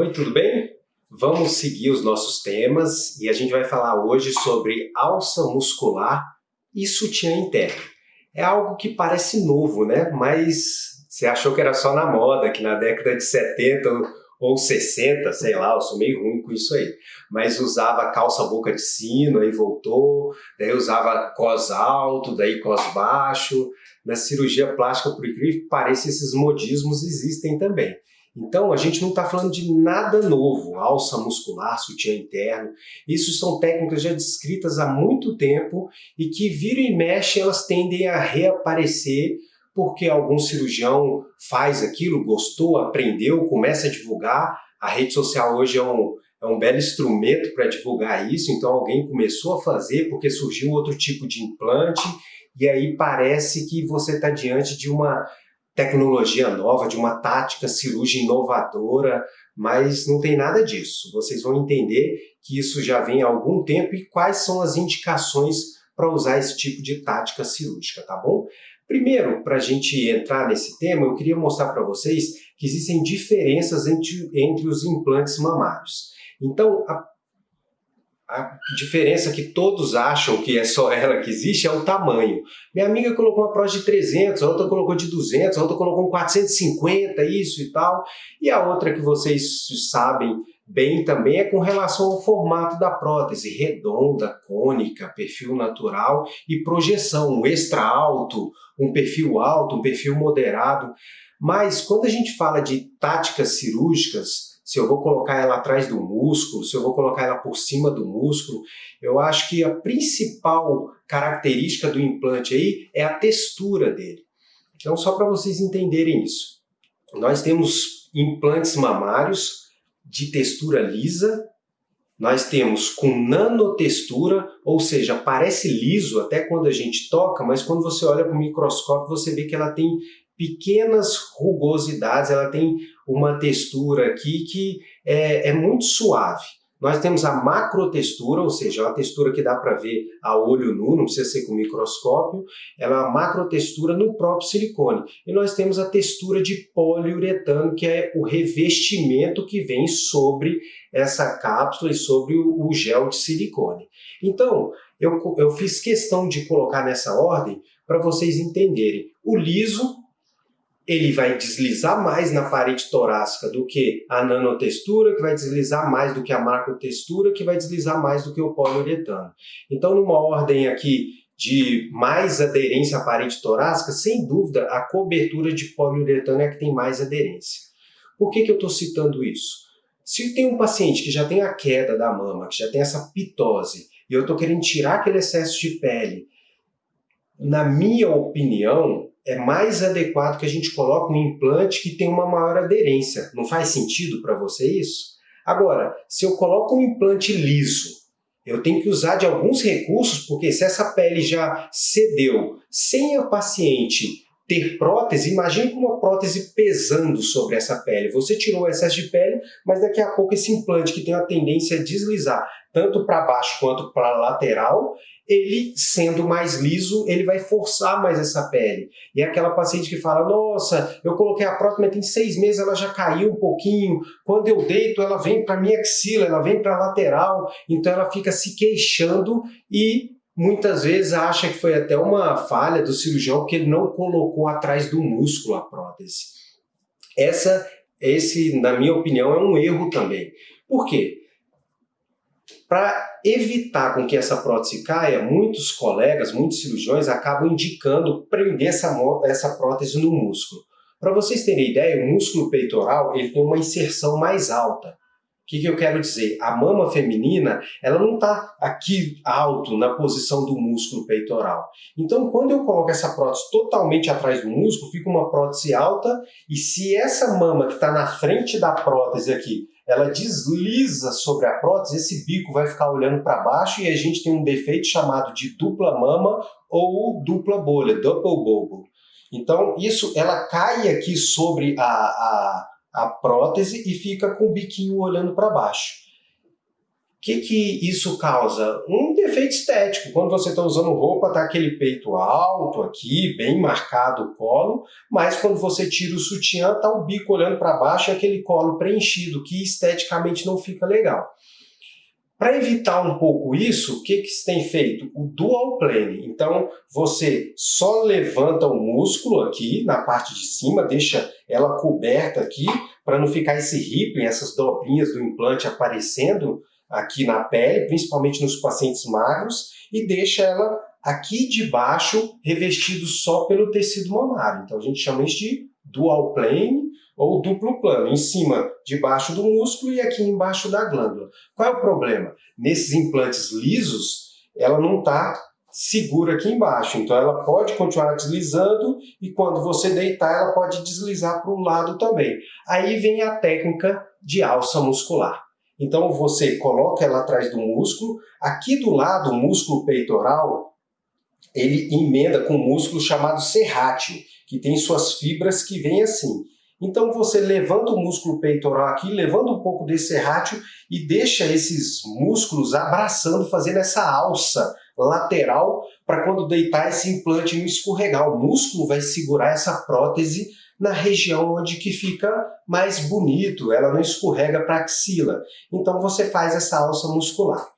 Oi, tudo bem? Vamos seguir os nossos temas e a gente vai falar hoje sobre alça muscular e sutiã interno. É algo que parece novo, né? Mas você achou que era só na moda, que na década de 70 ou 60, sei lá, eu sou meio ruim com isso aí. Mas usava calça boca de sino, aí voltou, daí usava cos alto, daí cos baixo. Na cirurgia plástica, por incrível que pareça, esses modismos existem também. Então, a gente não está falando de nada novo, alça muscular, sutiã interno. Isso são técnicas já descritas há muito tempo e que vira e mexe, elas tendem a reaparecer porque algum cirurgião faz aquilo, gostou, aprendeu, começa a divulgar. A rede social hoje é um, é um belo instrumento para divulgar isso, então alguém começou a fazer porque surgiu outro tipo de implante e aí parece que você está diante de uma tecnologia nova, de uma tática cirúrgica inovadora, mas não tem nada disso. Vocês vão entender que isso já vem há algum tempo e quais são as indicações para usar esse tipo de tática cirúrgica, tá bom? Primeiro, para a gente entrar nesse tema, eu queria mostrar para vocês que existem diferenças entre, entre os implantes mamários. Então, a a diferença que todos acham que é só ela que existe é o tamanho. Minha amiga colocou uma prótese de 300, a outra colocou de 200, a outra colocou um 450, isso e tal. E a outra que vocês sabem bem também é com relação ao formato da prótese, redonda, cônica, perfil natural e projeção, um extra alto, um perfil alto, um perfil moderado. Mas quando a gente fala de táticas cirúrgicas, se eu vou colocar ela atrás do músculo, se eu vou colocar ela por cima do músculo, eu acho que a principal característica do implante aí é a textura dele. Então, só para vocês entenderem isso. Nós temos implantes mamários de textura lisa, nós temos com nanotextura, ou seja, parece liso até quando a gente toca, mas quando você olha com o microscópio você vê que ela tem pequenas rugosidades, ela tem uma textura aqui que é, é muito suave. Nós temos a macrotextura, ou seja, uma textura que dá para ver a olho nu, não precisa ser com microscópio, ela é uma macrotextura no próprio silicone. E nós temos a textura de poliuretano, que é o revestimento que vem sobre essa cápsula e sobre o, gel de silicone. Então, eu, eu fiz questão de colocar nessa ordem para vocês entenderem. O liso ele vai deslizar mais na parede torácica do que a nanotextura, que vai deslizar mais do que a macrotextura, que vai deslizar mais do que o poliuretano. Então, numa ordem aqui de mais aderência à parede torácica, sem dúvida, a cobertura de poliuretano é a que tem mais aderência. Por que, que eu estou citando isso? Se tem um paciente que já tem a queda da mama, que já tem essa pitose, e eu estou querendo tirar aquele excesso de pele, na minha opinião, é mais adequado que a gente coloque um implante que tem uma maior aderência. Não faz sentido para você isso? Agora, se eu coloco um implante liso, eu tenho que usar de alguns recursos, porque se essa pele já cedeu sem a paciente ter prótese, imagine com uma prótese pesando sobre essa pele. Você tirou o excesso de pele, mas daqui a pouco esse implante que tem a tendência a deslizar tanto para baixo quanto para lateral, ele sendo mais liso, ele vai forçar mais essa pele. E é aquela paciente que fala, nossa, eu coloquei a prótese, mas tem seis meses, ela já caiu um pouquinho, quando eu deito ela vem para minha axila, ela vem para lateral, então ela fica se queixando e muitas vezes acha que foi até uma falha do cirurgião porque ele não colocou atrás do músculo a prótese. Essa, esse, na minha opinião, é um erro também. Por quê? Para evitar com que essa prótese caia, muitos colegas, muitos cirurgiões acabam indicando prender essa, essa prótese no músculo. Para vocês terem ideia, o músculo peitoral ele tem uma inserção mais alta que, que eu quero dizer? A mama feminina, ela não está aqui alto na posição do músculo peitoral. Então, quando eu coloco essa prótese totalmente atrás do músculo, fica uma prótese alta e se essa mama que está na frente da prótese aqui, ela desliza sobre a prótese, esse bico vai ficar olhando para baixo e a gente tem um defeito chamado de dupla mama ou dupla bolha, double bubble. Então, isso, ela cai aqui sobre a, a a prótese e fica com o biquinho olhando para baixo. que, que isso causa? Um defeito estético. Quando você está usando roupa, está aquele peito alto aqui, bem marcado o colo, mas quando você tira o sutiã, está o bico olhando para baixo e aquele colo preenchido, que esteticamente não fica legal. Para evitar um pouco isso, o que, que se tem feito? O dual plane. Então, você só levanta o músculo aqui na parte de cima, deixa ela coberta aqui, para não ficar esse rippling, essas dobrinhas do implante aparecendo aqui na pele, principalmente nos pacientes magros, e deixa ela aqui de baixo revestido só pelo tecido mamário. Então a gente chama isso de dual plane ou duplo plano, em cima, debaixo do músculo e aqui embaixo da glândula. Qual é o problema? Nesses implantes lisos, ela não está segura aqui embaixo, então ela pode continuar deslizando e quando você deitar ela pode deslizar para o lado também. Aí vem a técnica de alça muscular. Então você coloca ela atrás do músculo, aqui do lado, o músculo peitoral, ele emenda com um músculo chamado serrátil, que tem suas fibras que vêm assim. Então você levanta o músculo peitoral aqui, levanta um pouco desse serrátil e deixa esses músculos abraçando, fazendo essa alça lateral para quando deitar esse implante não escorregar. O músculo vai segurar essa prótese na região onde que fica mais bonito, ela não escorrega para a axila. Então você faz essa alça muscular.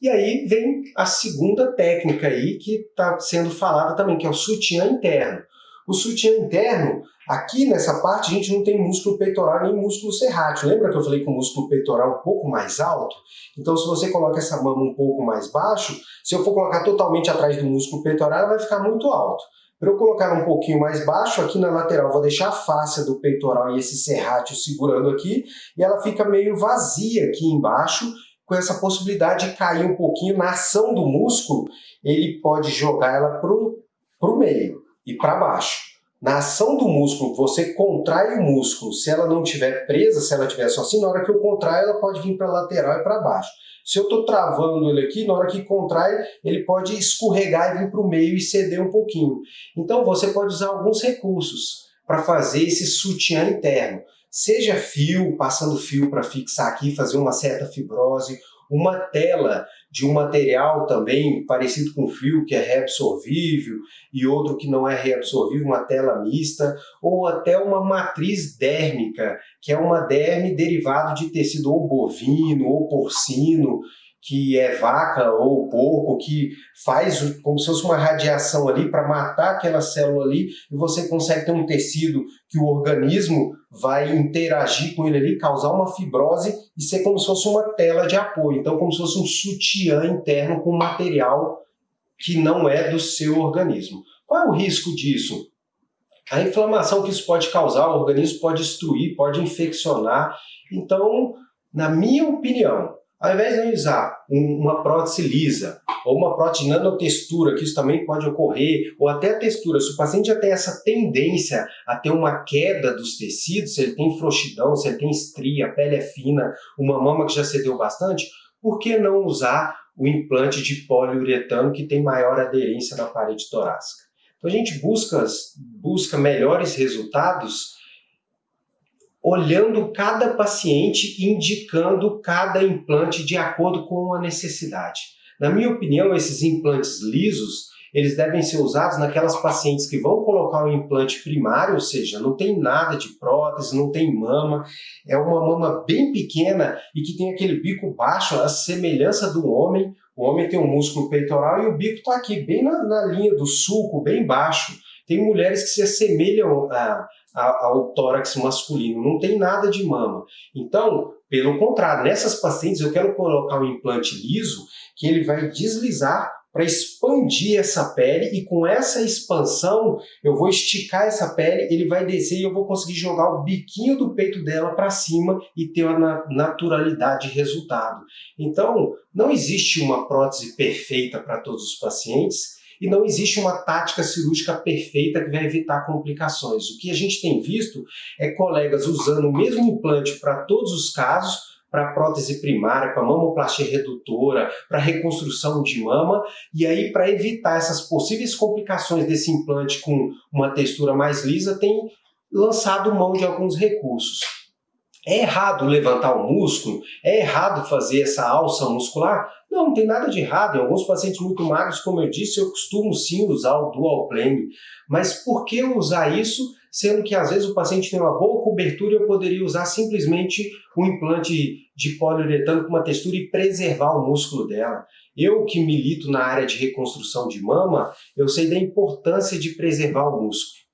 E aí vem a segunda técnica aí que está sendo falada também, que é o sutiã interno. O sutiã interno, aqui nessa parte a gente não tem músculo peitoral nem músculo serrátil. Lembra que eu falei que o músculo peitoral é um pouco mais alto? Então se você coloca essa mama um pouco mais baixo, se eu for colocar totalmente atrás do músculo peitoral, ela vai ficar muito alto. Para eu colocar um pouquinho mais baixo, aqui na lateral, vou deixar a face do peitoral e esse serrátil segurando aqui, e ela fica meio vazia aqui embaixo, com essa possibilidade de cair um pouquinho na ação do músculo, ele pode jogar ela para o meio e para baixo. Na ação do músculo, você contrai o músculo, se ela não estiver presa, se ela estiver só assim, na hora que eu contraio, ela pode vir para a lateral e para baixo. Se eu estou travando ele aqui, na hora que contrai, ele pode escorregar e vir para o meio e ceder um pouquinho. Então você pode usar alguns recursos para fazer esse sutiã interno. Seja fio, passando fio para fixar aqui, fazer uma certa fibrose, uma tela de um material também parecido com fio, que é reabsorvível, e outro que não é reabsorvível, uma tela mista, ou até uma matriz dérmica, que é uma derme derivado de tecido ou bovino ou porcino, que é vaca ou porco, que faz como se fosse uma radiação ali para matar aquela célula ali, e você consegue ter um tecido que o organismo vai interagir com ele ali, causar uma fibrose e ser como se fosse uma tela de apoio. Então, como se fosse um sutiã interno com material que não é do seu organismo. Qual é o risco disso? A inflamação que isso pode causar, o organismo pode destruir, pode infeccionar. Então, na minha opinião, ao invés de usar uma prótese lisa ou uma prótese nanotextura, que isso também pode ocorrer, ou até a textura, se o paciente já tem essa tendência a ter uma queda dos tecidos, se ele tem frouxidão, se ele tem estria, a pele é fina, uma mama que já cedeu bastante, por que não usar o implante de poliuretano que tem maior aderência na parede torácica? Então a gente busca, busca melhores resultados olhando cada paciente, indicando cada implante de acordo com a necessidade. Na minha opinião, esses implantes lisos, eles devem ser usados naquelas pacientes que vão colocar um implante primário, ou seja, não tem nada de prótese, não tem mama, é uma mama bem pequena e que tem aquele bico baixo, a semelhança do homem. O homem tem um músculo peitoral e o bico está aqui, bem na, na linha do sulco, bem baixo. Tem mulheres que se assemelham a, ao tórax masculino, não tem nada de mama. Então, pelo contrário, nessas pacientes eu quero colocar um implante liso que ele vai deslizar para expandir essa pele e com essa expansão eu vou esticar essa pele, ele vai descer e eu vou conseguir jogar o biquinho do peito dela para cima e ter uma naturalidade de resultado. Então, não existe uma prótese perfeita para todos os pacientes, e não existe uma tática cirúrgica perfeita que vai evitar complicações. O que a gente tem visto é colegas usando o mesmo implante para todos os casos, para prótese primária, para mamoplastia redutora, para reconstrução de mama, e aí para evitar essas possíveis complicações desse implante com uma textura mais lisa, tem lançado mão de alguns recursos. É errado levantar o músculo? É errado fazer essa alça muscular? Não, não tem nada de errado. Em alguns pacientes muito magros, como eu disse, eu costumo sim usar o dual plane. Mas por que usar isso, sendo que às vezes o paciente tem uma boa cobertura e eu poderia usar simplesmente um implante de poliuretano com uma textura e preservar o músculo dela? Eu que milito na área de reconstrução de mama, eu sei da importância de preservar o músculo.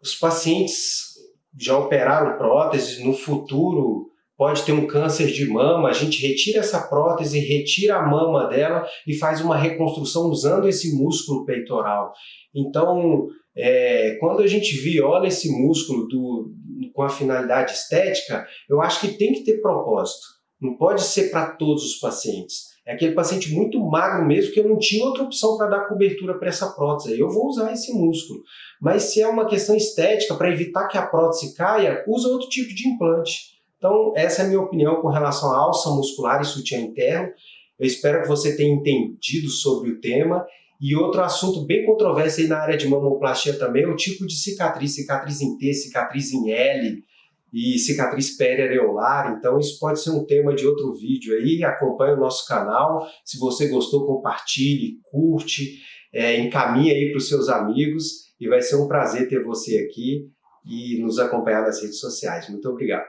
Os pacientes já operaram próteses, no futuro pode ter um câncer de mama, a gente retira essa prótese, retira a mama dela e faz uma reconstrução usando esse músculo peitoral. Então, é, quando a gente viola esse músculo do, com a finalidade estética, eu acho que tem que ter propósito. Não pode ser para todos os pacientes. É aquele paciente muito magro mesmo que eu não tinha outra opção para dar cobertura para essa prótese. Eu vou usar esse músculo. Mas se é uma questão estética, para evitar que a prótese caia, usa outro tipo de implante. Então, essa é a minha opinião com relação à alça muscular e sutiã interno. Eu espero que você tenha entendido sobre o tema. E outro assunto bem controverso aí na área de mamoplastia também é o tipo de cicatriz, cicatriz em T, cicatriz em L, e cicatriz periareolar, então isso pode ser um tema de outro vídeo aí, acompanhe o nosso canal, se você gostou compartilhe, curte, é, encaminhe aí para os seus amigos e vai ser um prazer ter você aqui e nos acompanhar nas redes sociais. Muito obrigado.